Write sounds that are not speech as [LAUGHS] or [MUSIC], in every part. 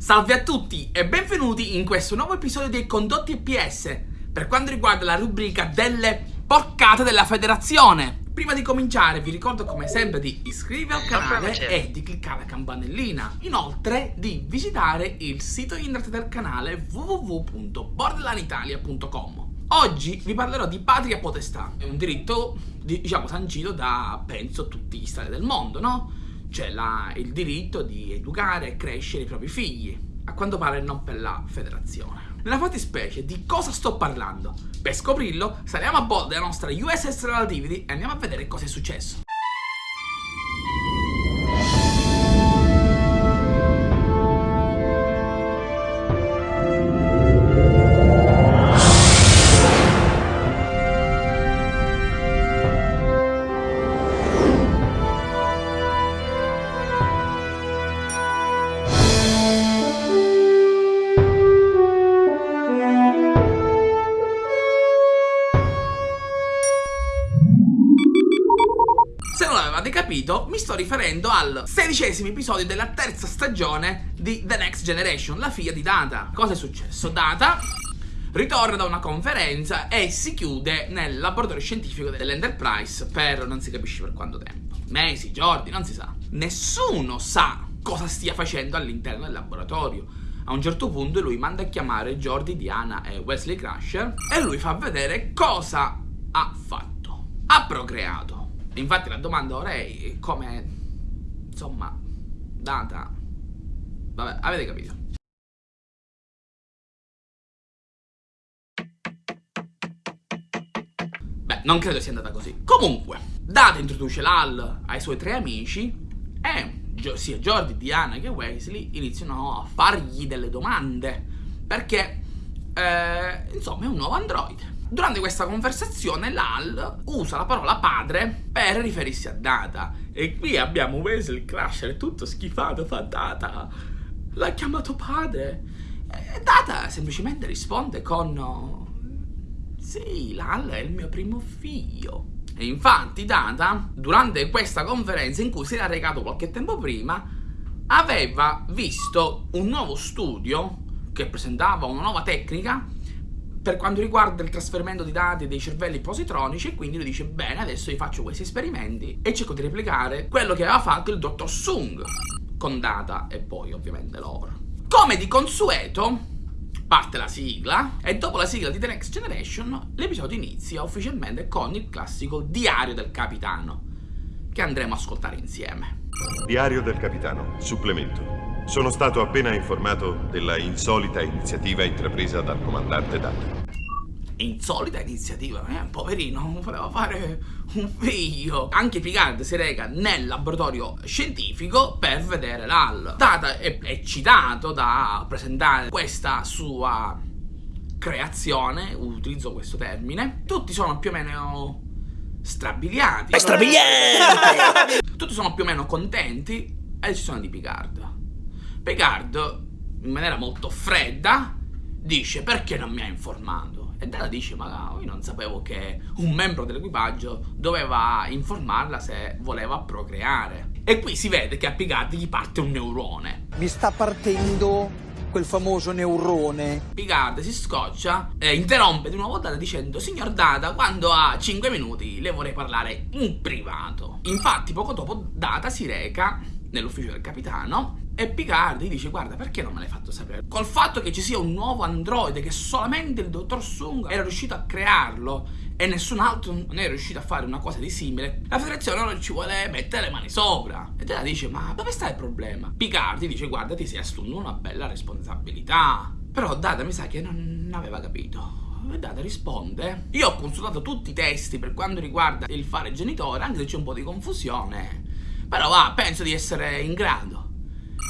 Salve a tutti e benvenuti in questo nuovo episodio dei Condotti EPS per quanto riguarda la rubrica delle porcate della federazione. Prima di cominciare vi ricordo come sempre di iscrivervi al canale e di cliccare la campanellina. Inoltre di visitare il sito internet del canale www.borderlanitalia.com. Oggi vi parlerò di patria potestà, è un diritto diciamo sancito da penso tutti gli stati del mondo, no? C'è il diritto di educare e crescere i propri figli, a quanto pare non per la federazione. Nella fattispecie di cosa sto parlando? Per scoprirlo saliamo a bordo della nostra USS Relativity e andiamo a vedere cosa è successo. Avete capito, mi sto riferendo al sedicesimo episodio della terza stagione di The Next Generation, la figlia di Data. Cosa è successo? Data ritorna da una conferenza e si chiude nel laboratorio scientifico dell'Enterprise per non si capisce per quanto tempo. Mesi, giorni, non si sa. Nessuno sa cosa stia facendo all'interno del laboratorio. A un certo punto lui manda a chiamare Jordi, Diana e Wesley Crusher e lui fa vedere cosa ha fatto. Ha procreato Infatti la domanda ora è come, insomma, data. Vabbè, avete capito. Beh, non credo sia andata così. Comunque, Data introduce l'Al ai suoi tre amici e sia Jordi, Diana che Wesley iniziano a fargli delle domande perché, eh, insomma, è un nuovo androide. Durante questa conversazione l'Al usa la parola padre per riferirsi a Data. E qui abbiamo Wesley Crusher tutto schifato, fa Data. L'ha chiamato padre. E Data semplicemente risponde con... Sì, l'Al è il mio primo figlio. E infatti Data, durante questa conferenza in cui si era recato qualche tempo prima, aveva visto un nuovo studio che presentava una nuova tecnica per quanto riguarda il trasferimento di dati dei cervelli positronici e quindi lui dice bene adesso io faccio questi esperimenti e cerco di replicare quello che aveva fatto il dottor Sung con data e poi ovviamente loro. Come di consueto parte la sigla e dopo la sigla di The Next Generation l'episodio inizia ufficialmente con il classico diario del capitano che andremo a ascoltare insieme. Diario del capitano, supplemento. Sono stato appena informato della insolita iniziativa intrapresa dal comandante Data. Insolita iniziativa, eh, poverino, voleva fare un figlio. Anche Picard si reca nel laboratorio scientifico per vedere l'AL. Data è eccitato da presentare questa sua creazione, utilizzo questo termine. Tutti sono più o meno strabiliati. È strabiliante! [LAUGHS] Tutti sono più o meno contenti, a eccezione di Picard. Picard, in maniera molto fredda, dice perché non mi ha informato? E Data dice ma io non sapevo che un membro dell'equipaggio doveva informarla se voleva procreare. E qui si vede che a Picard gli parte un neurone. Mi sta partendo quel famoso neurone. Picard si scoccia e interrompe di nuovo Data dicendo Signor Data, quando ha 5 minuti le vorrei parlare in privato. Infatti poco dopo Data si reca nell'ufficio del capitano e Picard gli dice guarda perché non me l'hai fatto sapere? Col fatto che ci sia un nuovo androide che solamente il dottor Sung era riuscito a crearlo e nessun altro non è riuscito a fare una cosa di simile, la federazione non ci vuole mettere le mani sopra. E te la dice ma dove sta il problema? Picard dice guarda ti sei assunto una bella responsabilità. Però Data mi sa che non aveva capito. E Data risponde Io ho consultato tutti i testi per quanto riguarda il fare genitore Anche se c'è un po' di confusione Però va, penso di essere in grado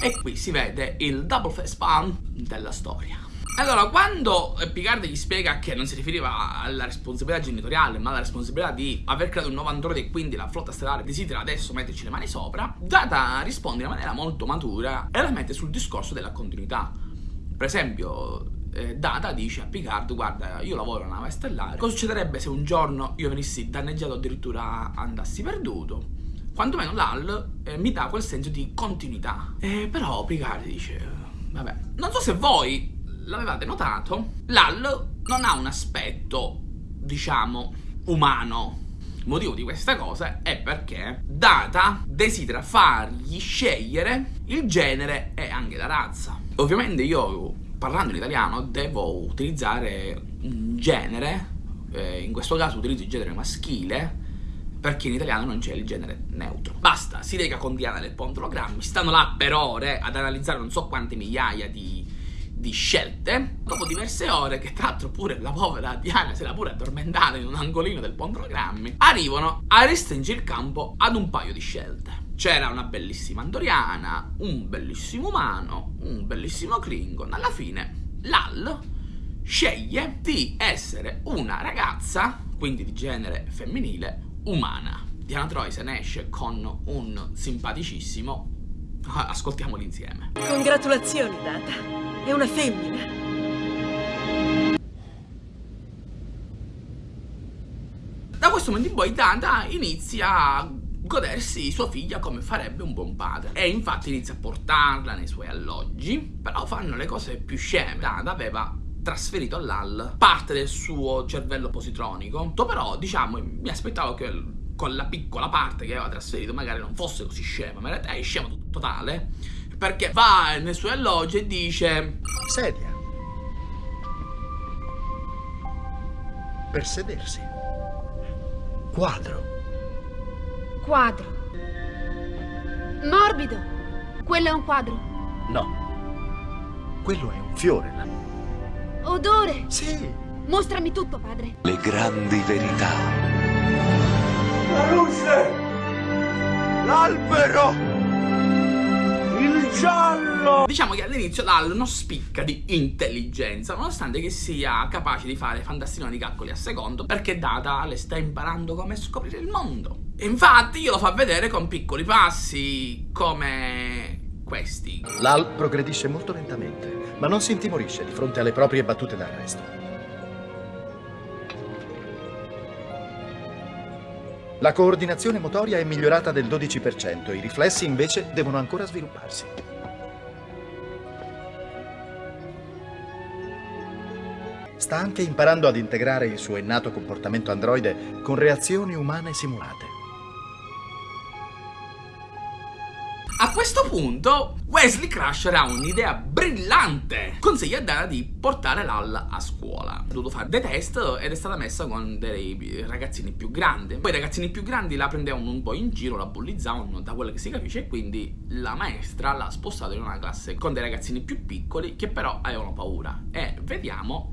e qui si vede il double face palm della storia. Allora, quando Picard gli spiega che non si riferiva alla responsabilità genitoriale, ma alla responsabilità di aver creato un nuovo androide e quindi la flotta stellare desidera adesso metterci le mani sopra, Data risponde in maniera molto matura e la mette sul discorso della continuità. Per esempio, eh, Data dice a Picard, guarda, io lavoro una nave stellare, cosa succederebbe se un giorno io venissi danneggiato addirittura andassi perduto? Quantomeno l'AL eh, mi dà quel senso di continuità. Eh, però Picard dice, vabbè. Non so se voi l'avevate notato, Lal non ha un aspetto, diciamo, umano. Il motivo di questa cosa è perché Data desidera fargli scegliere il genere e anche la razza. Ovviamente io, parlando in italiano, devo utilizzare un genere, eh, in questo caso utilizzo il genere maschile, perché in italiano non c'è il genere neutro. Basta, si reca con Diana del Pontologrammi, stanno là per ore ad analizzare non so quante migliaia di, di scelte. Dopo diverse ore, che tra l'altro pure la povera Diana si era pure addormentata in un angolino del Pontologrammi, arrivano a restringere il campo ad un paio di scelte. C'era una bellissima Andoriana, un bellissimo umano, un bellissimo Klingon. Alla fine, Lal sceglie di essere una ragazza, quindi di genere femminile, umana. Diana Troy se ne esce con un simpaticissimo. Ascoltiamoli insieme. Congratulazioni, Data. È una femmina. Da questo momento in poi Data inizia a godersi sua figlia come farebbe un buon padre. E infatti inizia a portarla nei suoi alloggi, però fanno le cose più sceme. Data aveva trasferito all'AL parte del suo cervello positronico. Però, diciamo, mi aspettavo che con la piccola parte che aveva trasferito magari non fosse così scema, ma in realtà è scema totale. Perché va nei suoi alloggi e dice... Sedia. Per sedersi. Quadro. Quadro. Morbido. Quello è un quadro. No. Quello è un fiore. la- Odore. Sì. Mostrami tutto, padre. Le grandi verità. La luce! L'albero! Il giallo! Diciamo che all'inizio Lal non spicca di intelligenza, nonostante che sia capace di fare fantasticoni di calcoli a secondo, perché Data le sta imparando come scoprire il mondo. E infatti glielo fa vedere con piccoli passi, come questi. L'Al progredisce molto lentamente, ma non si intimorisce di fronte alle proprie battute d'arresto. La coordinazione motoria è migliorata del 12%, i riflessi invece devono ancora svilupparsi. Sta anche imparando ad integrare il suo innato comportamento androide con reazioni umane simulate. Questo punto Wesley Crusher ha un'idea brillante. Consiglia a Dana di portare Lal a scuola. Ha dovuto fare dei test ed è stata messa con dei ragazzini più grandi. Poi i ragazzini più grandi la prendevano un po' in giro, la bullizzavano da quello che si capisce e quindi la maestra l'ha spostata in una classe con dei ragazzini più piccoli che però avevano paura. E vediamo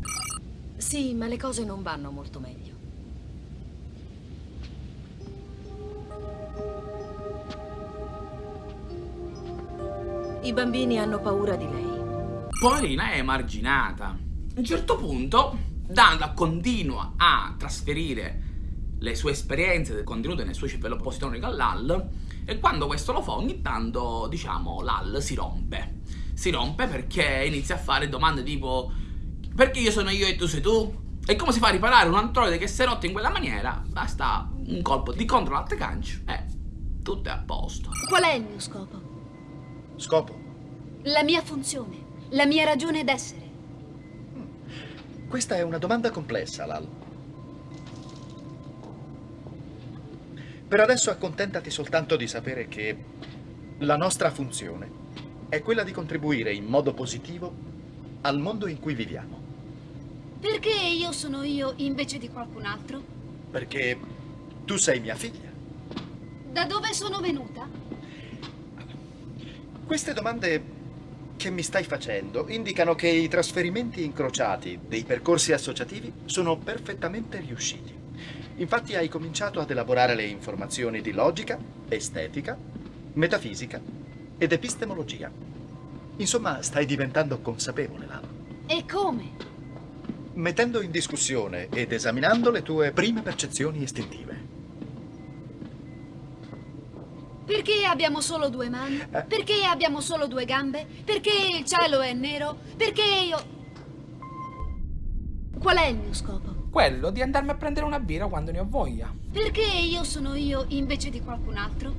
Sì, ma le cose non vanno molto meglio. I bambini hanno paura di lei. Poverina è emarginata. A un certo punto Danda continua a trasferire le sue esperienze contenute nel suo cervello positronico all'AL e quando questo lo fa ogni tanto, diciamo, l'AL si rompe. Si rompe perché inizia a fare domande tipo perché io sono io e tu sei tu? E come si fa a riparare un androide che si è rotto in quella maniera? Basta un colpo di control alt gancio e tutto è a posto. Qual è il mio scopo? Scopo? La mia funzione? La mia ragione d'essere? Questa è una domanda complessa, Lal. Per adesso accontentati soltanto di sapere che la nostra funzione è quella di contribuire in modo positivo al mondo in cui viviamo. Perché io sono io invece di qualcun altro? Perché tu sei mia figlia. Da dove sono venuta? Queste domande che mi stai facendo indicano che i trasferimenti incrociati dei percorsi associativi sono perfettamente riusciti. Infatti hai cominciato ad elaborare le informazioni di logica, estetica, metafisica ed epistemologia. Insomma, stai diventando consapevole, Lalo. E come? Mettendo in discussione ed esaminando le tue prime percezioni istintive. Perché abbiamo solo due mani? Eh. Perché abbiamo solo due gambe? Perché il cielo è nero? Perché io... Qual è il mio scopo? Quello di andarmi a prendere una birra quando ne ho voglia. Perché io sono io invece di qualcun altro?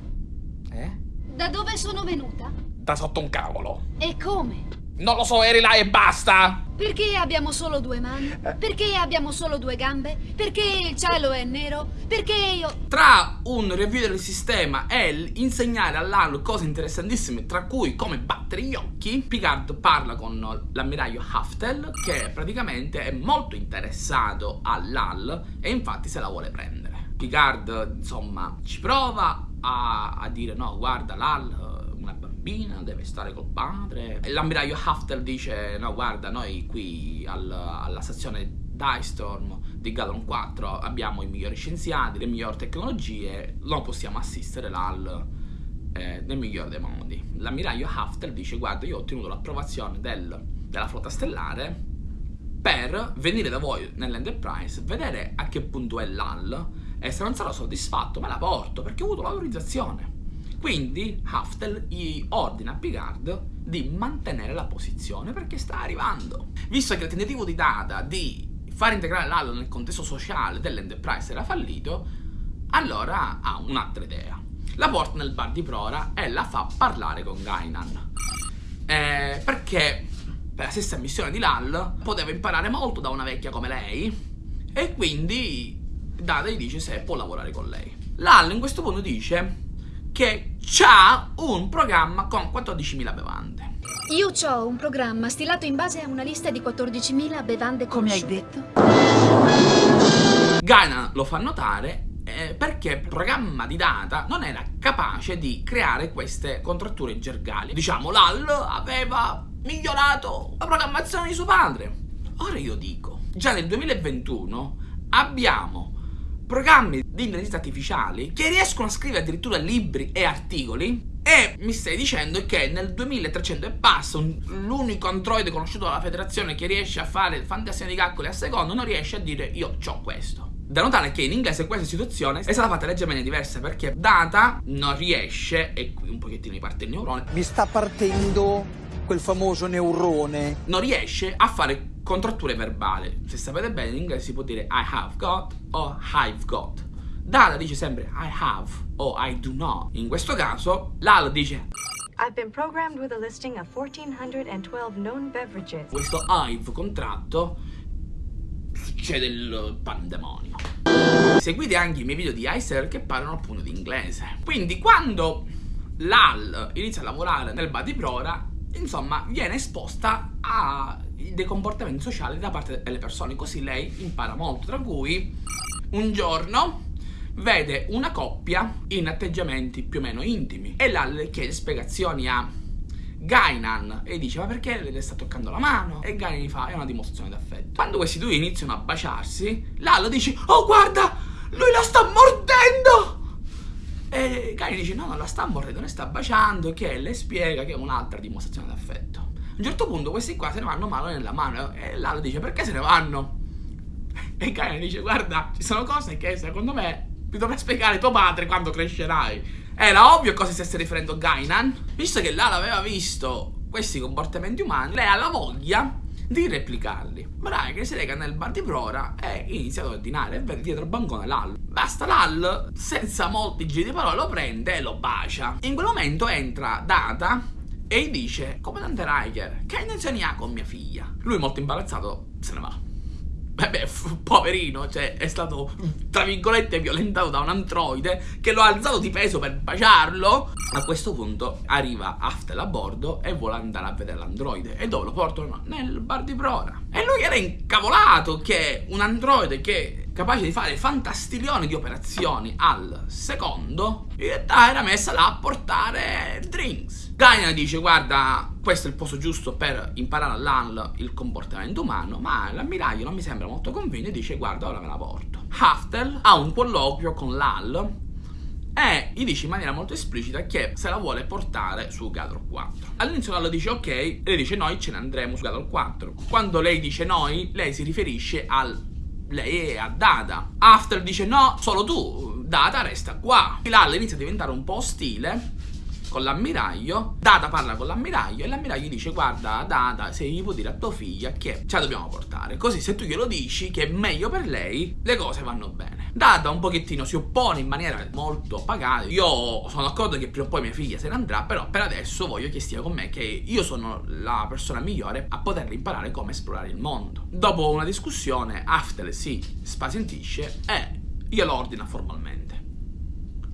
Eh? Da dove sono venuta? Da sotto un cavolo. E come? Non lo so, eri là e basta! Perché abbiamo solo due mani? Perché abbiamo solo due gambe? Perché il cielo è nero? Perché io... Tra un review del sistema e insegnare all'Hal cose interessantissime, tra cui come battere gli occhi, Picard parla con l'ammiraglio Haftel, che praticamente è molto interessato all'Hal e infatti se la vuole prendere. Picard, insomma, ci prova a, a dire no, guarda, una bambina, deve stare col padre. L'ammiraglio Haftel dice: No, guarda, noi qui al, alla stazione Dystorm di Galon 4 abbiamo i migliori scienziati, le migliori tecnologie, non possiamo assistere l'AL eh, nel migliore dei modi. L'ammiraglio Haftel dice: Guarda, io ho ottenuto l'approvazione del, della flotta stellare per venire da voi nell'Enterprise, vedere a che punto è l'AL e se non sarò soddisfatto me la porto perché ho avuto l'autorizzazione. Quindi Haftel gli ordina a Picard di mantenere la posizione perché sta arrivando. Visto che il tentativo di Data di far integrare l'Halo nel contesto sociale dell'Enterprise era fallito, allora ha un'altra idea. La porta nel bar di Prora e la fa parlare con Gainan. Eh, perché per la stessa missione di Lal poteva imparare molto da una vecchia come lei e quindi Data gli dice se può lavorare con lei. Lal in questo punto dice che ha un programma con 14.000 bevande. Io ho un programma stilato in base a una lista di 14.000 bevande Come hai detto? Gaina lo fa notare eh, perché il programma di data non era capace di creare queste contratture gergali. Diciamo, l'AL aveva migliorato la programmazione di suo padre. Ora io dico, già nel 2021 abbiamo programmi di intelligenza artificiali che riescono a scrivere addirittura libri e articoli e mi stai dicendo che nel 2300 e passa un- l'unico androide conosciuto dalla federazione che riesce a fare fantasia di calcoli a secondo non riesce a dire io ho questo. Da notare che in inglese questa situazione è stata fatta leggermente diversa perché Data non riesce, e qui un pochettino mi parte il neurone, Mi sta partendo quel famoso neurone. non riesce a fare contratture verbali. Se sapete bene, in inglese si può dire I have got o I've got. Data dice sempre I have o I do not. In questo caso, Lal dice I've been programmed with a listing of 1,412 known beverages. questo I've contratto succede il pandemonio. Seguite anche i miei video di Icer che parlano appunto di inglese. Quindi quando l'AL inizia a lavorare nel bar di Prora, insomma, viene esposta a dei comportamenti sociali da parte delle persone, così lei impara molto, tra cui un giorno vede una coppia in atteggiamenti più o meno intimi e l'AL chiede spiegazioni a Gainan e dice ma perché le sta toccando la mano? E Gainan gli fa è una dimostrazione d'affetto. Quando questi due iniziano a baciarsi, Lalo dice oh guarda, lui la sta mordendo! E Gainan dice no, non la sta mordendo, ne sta baciando, che le spiega che è un'altra dimostrazione d'affetto. Un certo punto questi qua se ne vanno mano nella mano e Lalo dice perché se ne vanno? E Gainan dice guarda, ci sono cose che secondo me mi dovrà spiegare tuo padre quando crescerai. Era ovvio a cosa stesse riferendo Gainan, visto che Lala aveva visto questi comportamenti umani, lei ha la voglia di replicarli. Braga si reca nel bar di Prora e inizia ad ordinare e vede dietro il bancone Lal. Basta Lal, senza molti giri di parole, lo prende e lo bacia. In quel momento entra Data e gli dice, comandante Riker, che intenzioni ha con mia figlia? Lui molto imbarazzato se ne va. Beh, poverino, cioè è stato tra virgolette violentato da un androide che lo ha alzato di peso per baciarlo. A questo punto arriva Aftel a bordo e vuole andare a vedere l'androide. E dove lo portano? Nel bar di Prora. E lui era incavolato che un androide che capace di fare fantastilioni di operazioni al secondo, in realtà era messa là a portare drinks. Gaina dice guarda questo è il posto giusto per imparare all'AL il comportamento umano ma l'ammiraglio non mi sembra molto convinto e dice guarda ora me la porto. Haftel ha un colloquio con l'AL e gli dice in maniera molto esplicita che se la vuole portare su Gador 4 all'inizio l'AL dice ok. Lei dice noi ce ne andremo su Gador 4 quando lei dice noi lei si riferisce al lei è a Data Haftel dice no solo tu Data resta qua. l'AL inizia a diventare un po' ostile con l'ammiraglio, Data parla con l'ammiraglio e l'ammiraglio gli dice guarda Data se gli puoi dire a tua figlia che ce la dobbiamo portare, così se tu glielo dici che è meglio per lei, le cose vanno bene. Data un pochettino si oppone in maniera molto pagata. Io sono d'accordo che prima o poi mia figlia se ne andrà, però per adesso voglio che stia con me, che io sono la persona migliore a poter imparare come esplorare il mondo. Dopo una discussione, Aftel si spazientisce e glielo ordina formalmente.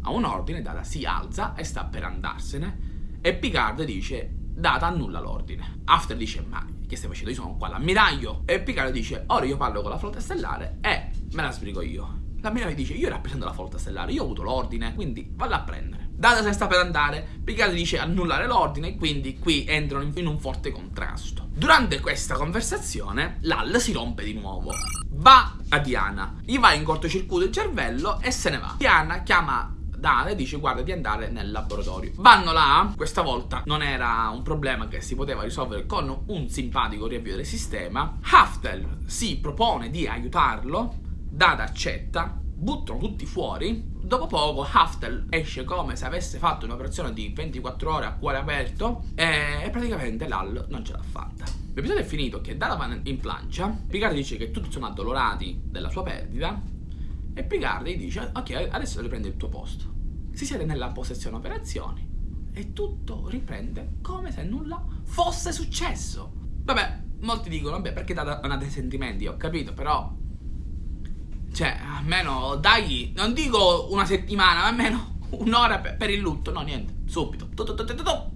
A un ordine, Data si alza e sta per andarsene e Picard dice Data annulla l'ordine. After dice ma che stai facendo? Io sono qua l'ammiraglio. E Picard dice ora io parlo con la flotta stellare e me la sbrigo io. L'ammiraglio dice io rappresento la flotta stellare, io ho avuto l'ordine, quindi valla a prendere. Data se sta per andare, Picard dice annullare l'ordine e quindi qui entrano in un forte contrasto. Durante questa conversazione, Lal si rompe di nuovo. Va a Diana, gli va in cortocircuito il cervello e se ne va. Diana chiama Dana e dice guarda di andare nel laboratorio. Vanno là, questa volta non era un problema che si poteva risolvere con un simpatico riavvio del sistema. Haftel si propone di aiutarlo, Dada accetta, buttano tutti fuori. Dopo poco Haftel esce come se avesse fatto un'operazione di 24 ore a cuore aperto e praticamente Lal non ce l'ha fatta. L'episodio è finito che Dada va in plancia, Picard dice che tutti sono addolorati della sua perdita e Picard dice ok adesso riprende il tuo posto si siede nella possessione operazioni e tutto riprende come se nulla fosse successo. Vabbè, molti dicono, vabbè, perché non ha dei sentimenti, ho capito, però... Cioè, almeno dai, non dico una settimana, ma almeno un'ora per, il lutto, no niente, subito,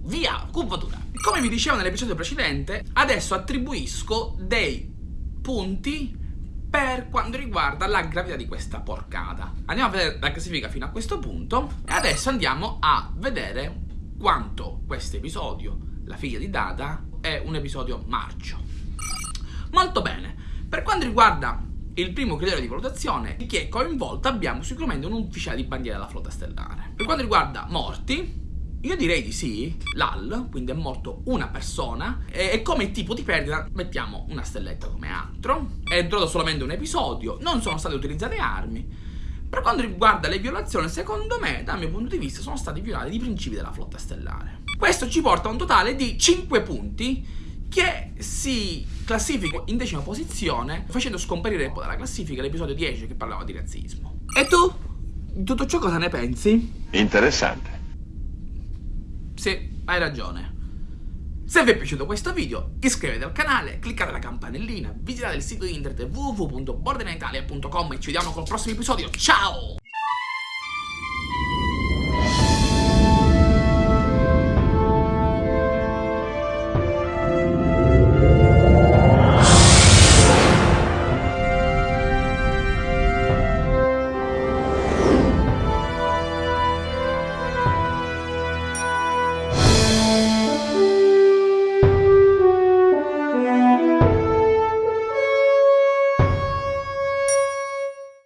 via, curvatura. Come vi dicevo nell'episodio precedente, adesso attribuisco dei punti per quanto riguarda la gravità di questa porcata. Andiamo a vedere la classifica fino a questo punto e adesso andiamo a vedere quanto questo episodio, la figlia di Dada, è un episodio marcio. Molto bene, per quanto riguarda il primo criterio di valutazione, chi è coinvolto abbiamo sicuramente un ufficiale di bandiera della flotta stellare. Per quanto riguarda morti, io direi di sì, l'AL, quindi è morto una persona, e, come tipo di perdita mettiamo una stelletta come altro. È durato solamente un episodio, non sono state utilizzate armi. Per quanto riguarda le violazioni, secondo me, dal mio punto di vista, sono stati violati i principi della flotta stellare. Questo ci porta a un totale di 5 punti che si classifica in decima posizione, facendo scomparire dalla classifica l'episodio 10 che parlava di razzismo. E tu? Di tutto ciò cosa ne pensi? Interessante. Sì, hai ragione. Se vi è piaciuto questo video, iscrivetevi al canale, cliccate la campanellina, visitate il sito internet www.borderinaitalia.com e ci vediamo col prossimo episodio. Ciao!